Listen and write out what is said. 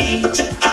eat.